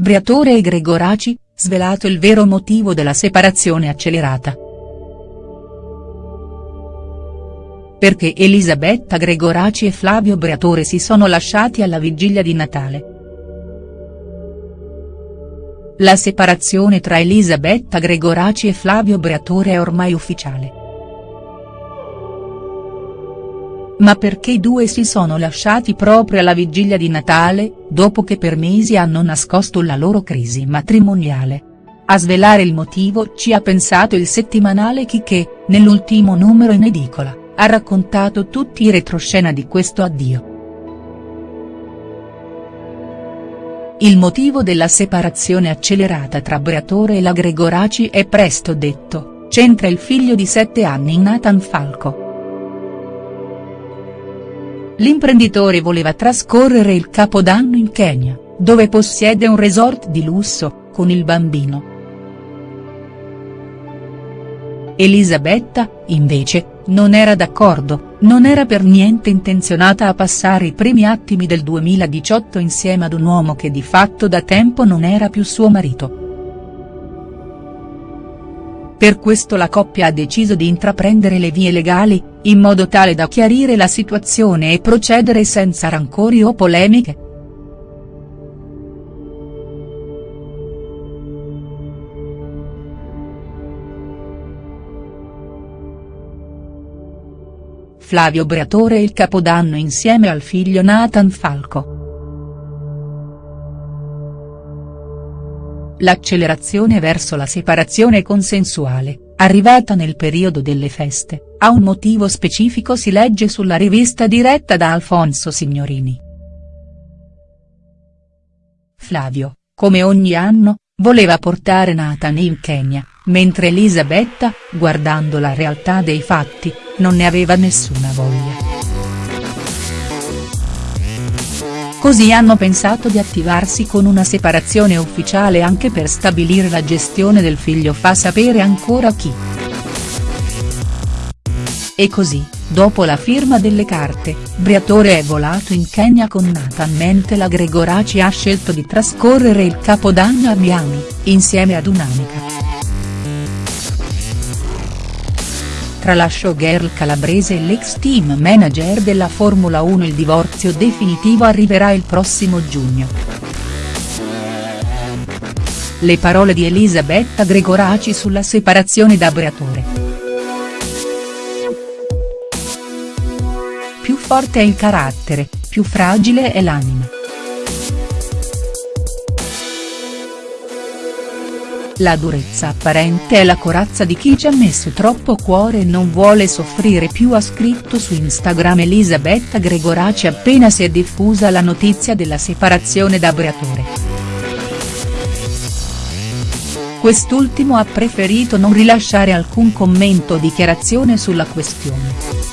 Briatore e Gregoraci, svelato il vero motivo della separazione accelerata. Perché Elisabetta Gregoraci e Flavio Briatore si sono lasciati alla vigilia di Natale. La separazione tra Elisabetta Gregoraci e Flavio Briatore è ormai ufficiale. Ma perché i due si sono lasciati proprio alla vigilia di Natale, dopo che per mesi hanno nascosto la loro crisi matrimoniale? A svelare il motivo ci ha pensato il settimanale Chi che, nell'ultimo numero in edicola, ha raccontato tutti i retroscena di questo addio. Il motivo della separazione accelerata tra Briatore e la Gregoraci è presto detto, c'entra il figlio di sette anni Nathan Falco. L'imprenditore voleva trascorrere il capodanno in Kenya, dove possiede un resort di lusso, con il bambino. Elisabetta, invece, non era d'accordo, non era per niente intenzionata a passare i primi attimi del 2018 insieme ad un uomo che di fatto da tempo non era più suo marito. Per questo la coppia ha deciso di intraprendere le vie legali, in modo tale da chiarire la situazione e procedere senza rancori o polemiche. Flavio Briatore il capodanno insieme al figlio Nathan Falco. L'accelerazione verso la separazione consensuale, arrivata nel periodo delle feste, ha un motivo specifico si legge sulla rivista diretta da Alfonso Signorini. Flavio, come ogni anno, voleva portare Nathan in Kenya, mentre Elisabetta, guardando la realtà dei fatti, non ne aveva nessuna voglia. Così hanno pensato di attivarsi con una separazione ufficiale anche per stabilire la gestione del figlio fa sapere ancora chi. E così, dopo la firma delle carte, Briatore è volato in Kenya con Nathan mentre la Gregoraci ha scelto di trascorrere il capodanno a Miami, insieme ad un'amica. Tra la showgirl calabrese e l'ex team manager della Formula 1 il divorzio definitivo arriverà il prossimo giugno. Le parole di Elisabetta Gregoraci sulla separazione da Briatore. Più forte è il carattere, più fragile è l'anima. La durezza apparente è la corazza di chi ci ha messo troppo cuore e non vuole soffrire più ha scritto su Instagram Elisabetta Gregoraci appena si è diffusa la notizia della separazione da Briatore. Quest'ultimo ha preferito non rilasciare alcun commento o dichiarazione sulla questione.